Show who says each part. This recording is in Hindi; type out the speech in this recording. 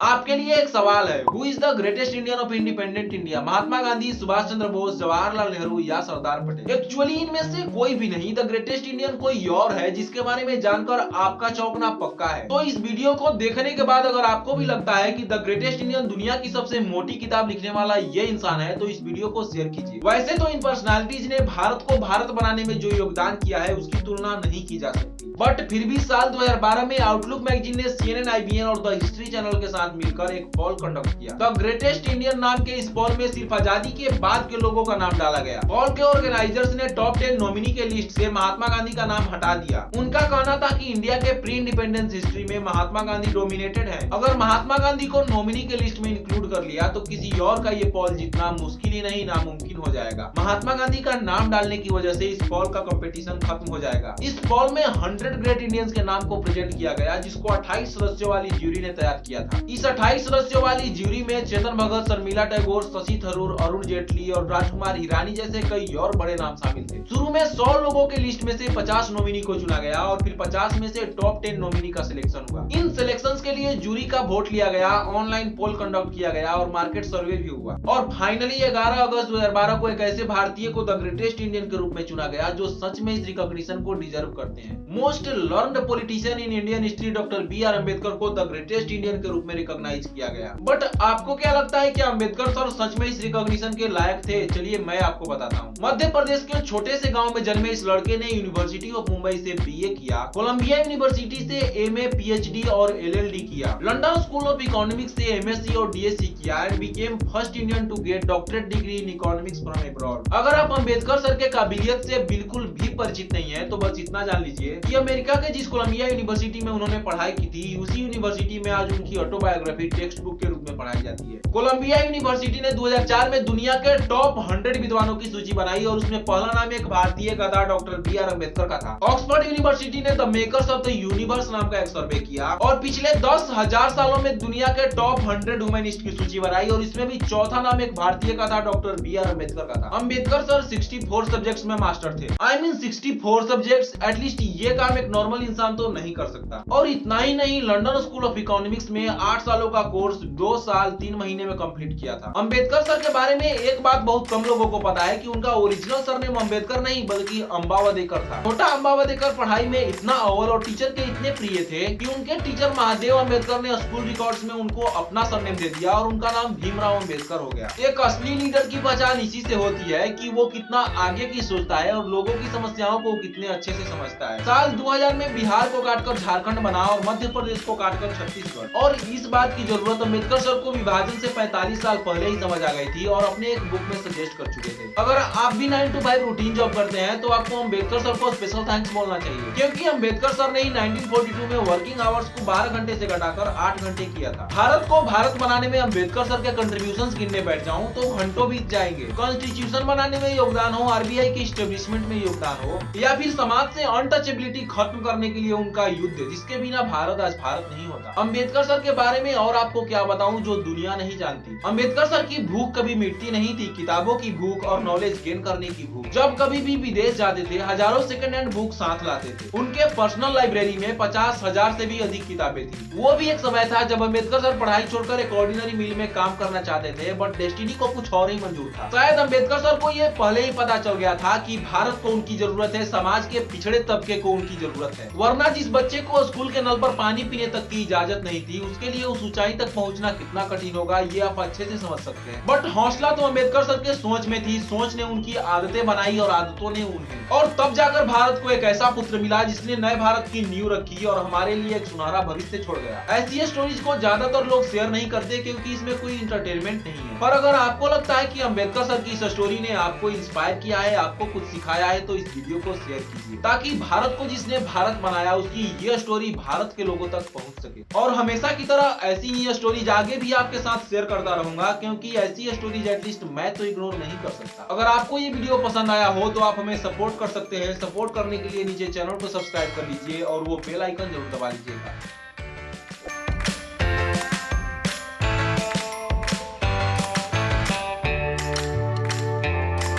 Speaker 1: आपके लिए एक सवाल है। Who is the greatest Indian of independent India Mahatma Gandhi, Subhash Chandra Bose, Jawaharlal Nehru या सरदार पटेल? एक्चुअली इनमें से कोई भी नहीं। द ग्रेटेस्ट इंडियन कोई और है जिसके बारे में जानकर आपका चौंकना पक्का है। तो इस वीडियो को देखने के बाद अगर आपको भी लगता है की द ग्रेटेस्ट इंडियन दुनिया की सबसे मोटी किताब लिखने वाला ये इंसान है तो इस वीडियो को शेयर कीजिए। वैसे तो इन पर्सनैलिटीज ने भारत को भारत बनाने में जो योगदान किया है, उसकी तुलना नहीं की जा सकती। बट फिर भी साल 2012 में आउटलुक मैगजीन ने सी सीएनएन आईबीएन और द हिस्ट्री चैनल के साथ मिलकर एक पॉल कंडक्ट किया। द ग्रेटेस्ट इंडियन नाम के इस पॉल में सिर्फ़ आज़ादी के बाद के लोगों का नाम डाला गया। पॉल के ऑर्गेनाइजर्स ने टॉप टेन नॉमिनी के लिस्ट से महात्मा गांधी का नाम हटा दिया। उनका कहना था कि इंडिया के प्री इंडिपेंडेंस हिस्ट्री में महात्मा गांधी डोमिनेटेड है। अगर महात्मा गांधी को नॉमिनी के लिस्ट में इंक्लूड कर लिया तो किसी और का ये पॉल जीतना मुश्किल ही नहीं, नामुमकिन हो जाएगा। महात्मा गांधी का नाम डालने की वजह से इस पॉल का कंपटीशन खत्म हो जाएगा। इस पॉल में हंड्रेड हंड्रेड ग्रेट इंडियंस के नाम को प्रेजेंट किया गया, जिसको 28 सदस्यों वाली ज्यूरी ने तैयार किया था। इस 28 सदस्यों वाली ज्यूरी में चेतन भगत, शर्मिला टैगोर, शशि थरूर, अरुण जेटली और राजकुमार ईरानी जैसे कई और बड़े नाम शामिल थे। शुरू में सौ लोगों के लिस्ट में से 50 नॉमिनी को चुना गया और फिर 50 में से टॉप 10 नॉमिनी का सिलेक्शन हुआ। इन सिलेक्शन के लिए जूरी का वोट लिया गया, ऑनलाइन पोल कंडक्ट किया गया और मार्केट सर्वे भी हुआ। और फाइनली ग्यारह अगस्त दो हज़ार बारह को एक ऐसे भारतीय को द ग्रेटेस्ट इंडियन के रूप में चुना गया, जो सच में इस रिकॉग्निशन को डिजर्व करते हैं। Most most learned politician in Indian history doctor B R Ambedkar को द ग्रेटेस्ट इंडियन के रूप में रिकॉग्नाइज किया गया। बट आपको क्या लगता है कि अंबेडकर सर सच में इस रिकॉग्निशन के लायक थे? चलिए मैं आपको बताता हूँ। मध्य प्रदेश के छोटे से गाँव में जन्मे इस लड़के ने यूनिवर्सिटी ऑफ़ मुंबई से बी किया। कोलंबिया यूनिवर्सिटी से एम ए और एल किया। लंडन स्कूल ऑफ़ इकोनॉमिक्स से एमएससी और डीएससी किया and became first Indian to get doctorate degree in economics from abroad अगर आप अंबेडकर सर के काबिलियत से बिल्कुल भी परिचित नहीं है तो बस इतना जान लीजिए कि अमेरिका के, जिस कोलंबिया यूनिवर्सिटी में उन्होंने पढ़ाई की थी, उसी यूनिवर्सिटी में आज उनकी ऑटोबायोग्राफी टेक्स्ट बुक के रूप में पढ़ाई जाती है। कोलंबिया यूनिवर्सिटी ने 2004 में दुनिया के टॉप 100 विद्वानों की सूची बनाई और उसमें पहला नाम एक भारतीय गदा डॉक्टर बी आर अंबेडकर का था। ऑक्सफोर्ड यूनिवर्सिटी ने the makers of the universe नाम का एक सर्वे किया और पिछले दस हज़ार सालों में दुनिया के टॉप हंड्रेड वुमेनिस्ट की सूची बनाई और इसमें भी चौथा नाम एक भारतीय का था, डॉक्टर बी आर अंबेडकर का था। अंबेडकर सर सिक्सटी सब्जेक्ट में मास्टर थे। I mean sixty subject at least ये काम एक नॉर्मल इंसान तो नहीं कर सकता। और इतना ही नहीं लंदन स्कूल ऑफ़ इकोनॉमिक्स में आठ सालों का कोर्स दो साल, तीन महीने में कंप्लीट किया था। अंबेडकर सर के बारे में एक बात बहुत कम लोगों को पता है की उनका ओरिजिनल सर सरनेम अंबेडकर नहीं, बल्कि अम्बावदेकर था। छोटा अम्बावदेकर पढ़ाई में इतना अव्वल और टीचर के इतने प्रिय थे की उनके टीचर महादेव अंबेडकर ने स्कूल रिकॉर्ड में उनको अपना सरनेम दे दिया और उनका नाम भीमराव अंबेडकर हो गया। एक असली लीडर की पहचान इसी से होती है कि वो कितना आगे की सोचता है और लोगों की समस्याओं को कितने अच्छे से समझता है। साल 2000 में बिहार को काटकर झारखंड बना और मध्य प्रदेश को काटकर छत्तीसगढ़। और इस बात की ज़रूरत अंबेडकर सर को विभाजन से 45 साल पहले ही समझ आ गई थी और अपने एक बुक में सजेस्ट कर चुके थे। अगर आप भी nine to five routine job करते हैं तो आपको अंबेडकर सर को स्पेशल थैंक्स बोलना चाहिए। क्योंकि अंबेडकर सर ने ही 1942 में वर्किंग आवर्स को 12 घंटे से घटाकर 8 घंटे किया था। भारत को भारत बनाने में अंबेडकर सर के कंट्रीब्यूशन गिनने बैठ जाऊँ तो घंटों बीत जाएँगे। कॉन्स्टिट्यूशन बनाने में योगदान हो आरबीआई के स्टेब्लिशमेंट में योगदान हो, या फिर समाज से अनटचेबिलिटी खत्म करने के लिए उनका युद्ध, जिसके बिना भारत आज भारत नहीं होता। अंबेडकर सर के बारे में और आपको क्या बताऊँ जो दुनिया नहीं जानती। अंबेडकर सर की भूख कभी मिटती नहीं थी, किताबों की भूख और नॉलेज गेन करने की भूख। जब कभी भी विदेश जाते थे, हज़ारों सेकंड हैंड बुक साथ लाते थे। उनके पर्सनल लाइब्रेरी में पचास हज़ार से भी अधिक किताबें थी। वो भी एक समय था जब अंबेडकर सर पढ़ाई छोड़कर एक ऑर्डिनरी मिल में काम करना चाहते थे बट डेस्टिनी को कुछ और ही मंजूर था। शायद अंबेडकर सर को ये पहले ही पता चल गया था की भारत को उनकी ज़रूरत है, समाज के पिछड़े तबके को उनकी ज़रूरत है। वरना जिस बच्चे को स्कूल के नल पर पानी पीने तक की इजाज़त नहीं थी, उसके लिए उस ऊंचाई तक पहुँचना कितना कठिन होगा, ये आप अच्छे से समझ सकते हैं। बट हौसला तो अंबेडकर सर के सोच में थी, सोच ने उनकी आदतें बनाई और आदतों ने उन्हें और तब जाकर भारत को एक ऐसा पुत्र मिला जिसने नए भारत की नींव रखी और हमारे लिए एक सुनहरा भविष्य छोड़ गया। ऐसी स्टोरीज को ज़्यादातर लोग शेयर नहीं करते क्योंकि इसमें कोई इंटरटेनमेंट नहीं है। पर अगर आपको लगता है कि अंबेडकर सर की इस स्टोरी ने आपको इंस्पायर किया है, आपको कुछ सिखाया है तो इस वीडियो को शेयर कीजिए। ताकि भारत को जिसने भारत बनाया, उसकी ये स्टोरी भारत के लोगों तक पहुँच सके। और हमेशा की तरह ऐसी ही स्टोरीज आगे भी आपके साथ शेयर करता रहूँगा, क्योंकि ऐसी स्टोरीज एटलीस्ट मैं तो इग्नोर नहीं कर सकता। अगर आपको ये वीडियो पसंद आया हो तो आप हमें सपोर्ट कर सकते हैं। सपोर्ट करने के लिए नीचे चैनल को सब्सक्राइब कर लीजिए और वो बेल आइकन ज़रूर दबा लीजिएगा।